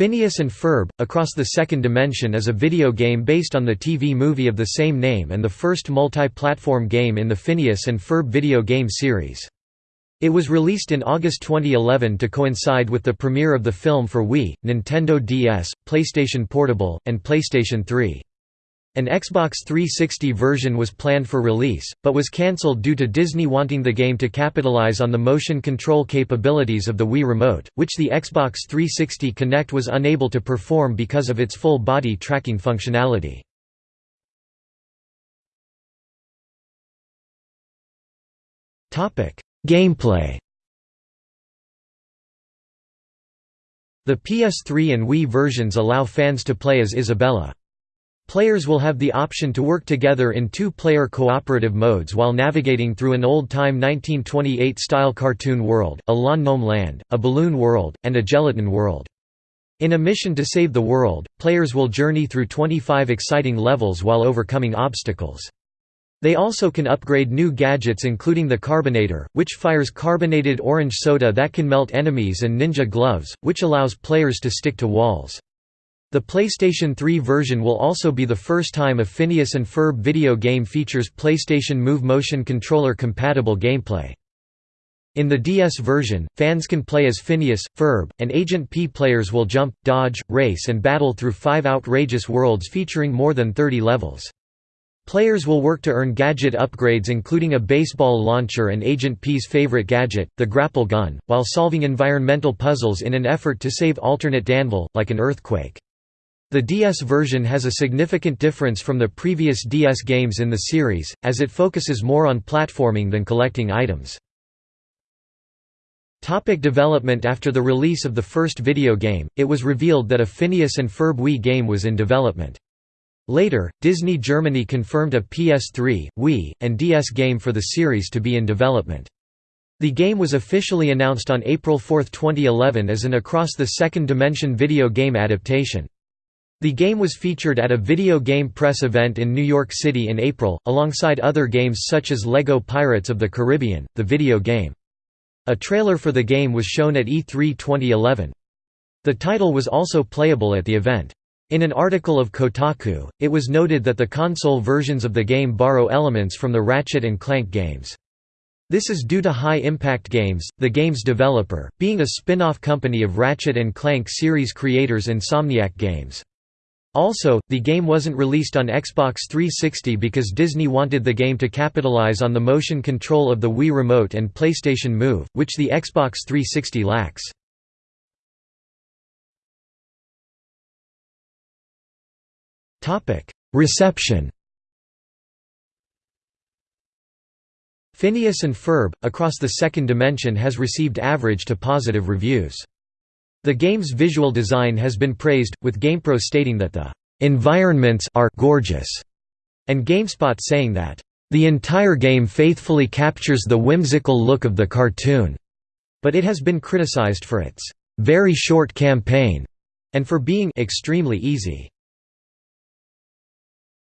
Phineas and Ferb, Across the Second Dimension is a video game based on the TV movie of the same name and the first multi-platform game in the Phineas and Ferb video game series. It was released in August 2011 to coincide with the premiere of the film for Wii, Nintendo DS, PlayStation Portable, and PlayStation 3. An Xbox 360 version was planned for release, but was cancelled due to Disney wanting the game to capitalize on the motion control capabilities of the Wii Remote, which the Xbox 360 Kinect was unable to perform because of its full body tracking functionality. Gameplay The PS3 and Wii versions allow fans to play as Isabella. Players will have the option to work together in two-player cooperative modes while navigating through an old-time 1928-style cartoon world, a lawn land, a balloon world, and a gelatin world. In a mission to save the world, players will journey through 25 exciting levels while overcoming obstacles. They also can upgrade new gadgets including the Carbonator, which fires carbonated orange soda that can melt enemies and Ninja Gloves, which allows players to stick to walls. The PlayStation 3 version will also be the first time a Phineas and Ferb video game features PlayStation Move motion controller compatible gameplay. In the DS version, fans can play as Phineas, Ferb, and Agent P. Players will jump, dodge, race and battle through five outrageous worlds featuring more than 30 levels. Players will work to earn gadget upgrades including a baseball launcher and Agent P's favorite gadget, the grapple gun, while solving environmental puzzles in an effort to save alternate Danville, like an earthquake. The DS version has a significant difference from the previous DS games in the series, as it focuses more on platforming than collecting items. Topic development After the release of the first video game, it was revealed that a Phineas and Ferb Wii game was in development. Later, Disney Germany confirmed a PS3, Wii, and DS game for the series to be in development. The game was officially announced on April 4, 2011 as an Across the Second Dimension video game adaptation. The game was featured at a video game press event in New York City in April, alongside other games such as LEGO Pirates of the Caribbean, the video game. A trailer for the game was shown at E3 2011. The title was also playable at the event. In an article of Kotaku, it was noted that the console versions of the game borrow elements from the Ratchet and Clank games. This is due to High Impact Games, the game's developer, being a spin-off company of Ratchet and Clank series creators Insomniac Games. Also, the game wasn't released on Xbox 360 because Disney wanted the game to capitalize on the motion control of the Wii Remote and PlayStation Move, which the Xbox 360 lacks. Reception Phineas and Ferb, Across the Second Dimension has received average to positive reviews. The game's visual design has been praised, with GamePro stating that the environments are gorgeous, and GameSpot saying that the entire game faithfully captures the whimsical look of the cartoon, but it has been criticized for its very short campaign and for being extremely easy.